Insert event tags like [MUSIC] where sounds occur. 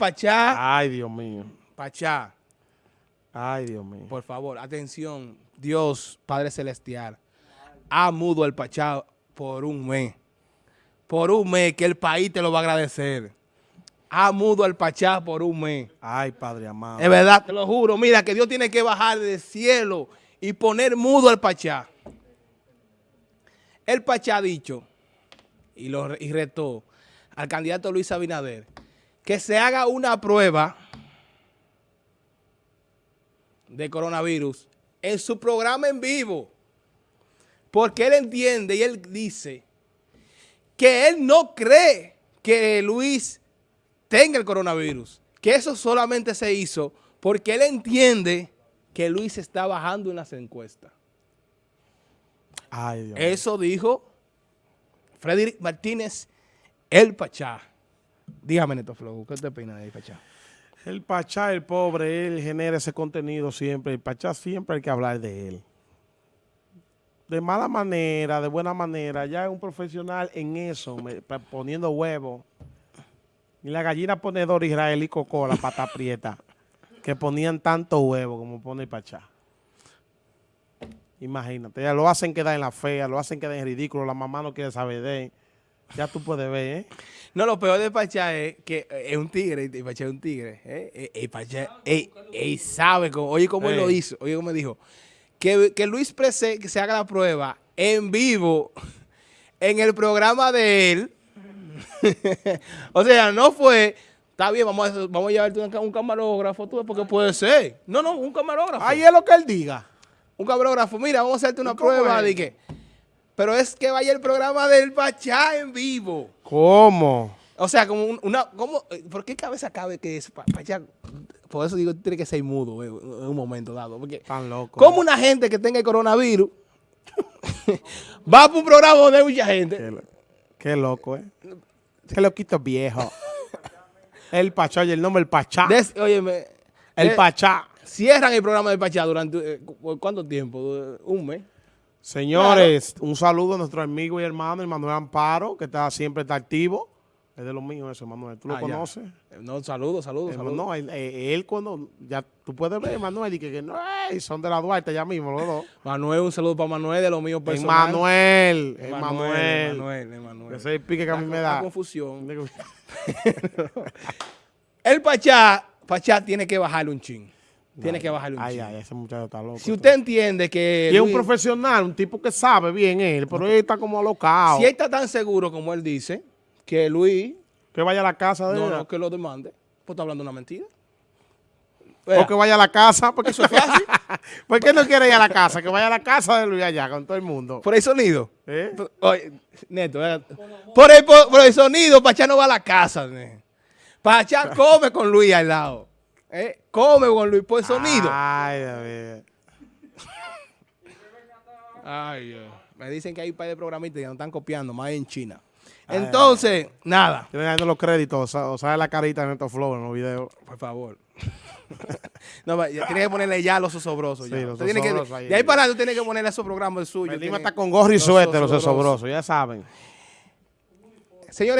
Pachá. Ay, Dios mío. Pachá, Ay, Dios mío. por favor, atención. Dios, Padre Celestial, ha mudo el Pachá por un mes. Por un mes que el país te lo va a agradecer. Ha mudo el Pachá por un mes. Ay, Padre amado. Es verdad, te lo juro. Mira, que Dios tiene que bajar del cielo y poner mudo al Pachá. El Pachá ha dicho y, lo, y retó al candidato Luis Abinader que se haga una prueba de coronavirus en su programa en vivo. Porque él entiende y él dice que él no cree que Luis tenga el coronavirus. Que eso solamente se hizo porque él entiende que Luis está bajando en las encuestas. Ay, Dios mío. Eso dijo Freddy Martínez, el Pachá. Dígame, Neto Flow, ¿qué te opinas de Pachá? El Pachá, el pobre, él genera ese contenido siempre. El Pachá siempre hay que hablar de él. De mala manera, de buena manera. Ya es un profesional en eso, poniendo huevos. Y la gallina ponedora israelí cocó, la pata prieta, que ponían tanto huevo como pone el Pachá. Imagínate, ya lo hacen quedar en la fea, lo hacen quedar en ridículo, la mamá no quiere saber de él. Ya tú puedes ver, ¿eh? No, lo peor de Pachá es que eh, es un tigre, y Pachá es un tigre. ¿eh? Eh, eh, Pachá, eh, eh, sabe, cómo, oye cómo él lo Ey. hizo, oye cómo me dijo, que, que Luis Prese que se haga la prueba en vivo [LAUGHS] en el programa de él. [LAUGHS] o sea, no fue, está bien, vamos a, vamos a llevarte un, ca- un camarógrafo, tú, porque puede ser. No, no, un camarógrafo. Ahí es lo que él diga. un camarógrafo, mira, vamos a hacerte una ¿Y prueba de que... Pero es que vaya el programa del Pachá en vivo. ¿Cómo? O sea, como un- una... ¿cómo, eh, ¿Por qué cabeza cabe que es pa- Pachá? Por eso digo, tiene que ser mudo eh, en un momento dado. Porque, Tan loco. ¿cómo una gente que tenga el coronavirus [LAUGHS] va para un programa donde hay mucha gente? Qué, lo- qué loco, ¿eh? Qué loquito viejo. [LAUGHS] El Pachá, y el nombre el Pachá. Des- óyeme, el eh, Pachá. Cierran el programa del Pachá durante... eh, ¿por ¿Cuánto tiempo? ¿Un mes? Señores, un saludo a nuestro amigo y hermano, el Manuel Amparo, que está siempre está activo. Es de los míos eso, Manuel. ¿Tú lo Ah, ya. conoces? Eh, No, saludos, saludos, Eh, saludos. no, él, eh, él cuando, ya tú puedes ver, Manuel, y que, que no, son de la Duarte ya mismo los dos. [LAUGHS] Manuel, un saludo para Manuel de lo mío personal. Emanuel, Emanuel, Emanuel. Emanuel, Emanuel. Ese es el pique que a mí me da. confusión. [LAUGHS] El Pachá, Pachá tiene que bajarle un chin. Tiene que bajarle un Ay, ay, ese muchacho está loco. Si usted entiende que Y es un profesional, un tipo que sabe bien él, pero él está como alocado. si él está tan seguro como él dice, que Luis, Que vaya a la casa de no, él. no, que lo demande, pues está hablando una mentira. O que vaya a la casa. Porque Eso es [LAUGHS] fácil. ¿Por qué no quiere ir a la casa? Que vaya a la casa de Luis allá con todo el mundo. Por el sonido. ¿Eh? Oye, Neto, por el, por, por el sonido, Pachá no va a la casa. ne. Pachá [LAUGHS] come con Luis al lado. Eh, Come con Luis por el sonido. Ay, mío. Ay, Dios. Me dicen que hay un par de programistas que nos están copiando, más en China. Entonces, nada, Tiene dando los créditos, o sea, o sea, la carita de Neto Flow en los videos. por favor. [LAUGHS] no, tienes que ponerle ya los osobrosos. Sí, ya. los tiene que- osobrosos ahí. de ahí para tú tienes que ponerle esos programas suyos. Melima tiene- está con gorro y los suéter, los osobrosos. osobrosos, ya saben. Señores,